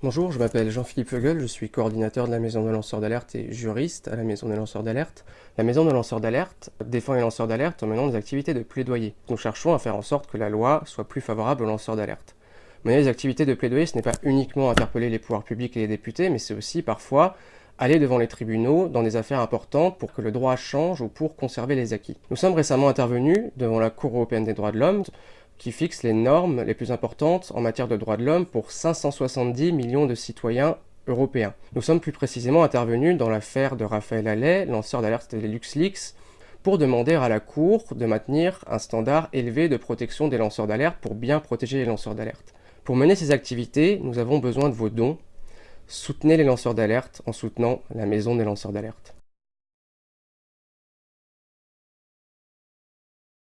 Bonjour, je m'appelle Jean-Philippe Feugel, je suis coordinateur de la Maison de lanceurs d'alerte et juriste à la Maison des lanceurs d'alerte. La Maison de lanceurs d'alerte défend les lanceurs d'alerte en menant des activités de plaidoyer. Nous cherchons à faire en sorte que la loi soit plus favorable aux lanceurs d'alerte. Mener des activités de plaidoyer, ce n'est pas uniquement interpeller les pouvoirs publics et les députés, mais c'est aussi parfois aller devant les tribunaux dans des affaires importantes pour que le droit change ou pour conserver les acquis. Nous sommes récemment intervenus devant la Cour européenne des droits de l'homme qui fixe les normes les plus importantes en matière de droits de l'homme pour 570 millions de citoyens européens. Nous sommes plus précisément intervenus dans l'affaire de Raphaël Allais, lanceur d'alerte des LuxLeaks, pour demander à la Cour de maintenir un standard élevé de protection des lanceurs d'alerte pour bien protéger les lanceurs d'alerte. Pour mener ces activités, nous avons besoin de vos dons. Soutenez les lanceurs d'alerte en soutenant la Maison des lanceurs d'alerte.